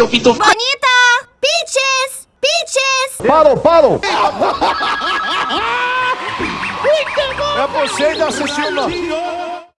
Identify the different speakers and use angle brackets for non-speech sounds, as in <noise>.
Speaker 1: seu pinto.
Speaker 2: Bonita! Peaches! Peaches!
Speaker 3: Parou, parou! <laughs>
Speaker 4: É você que tá assistiu, não.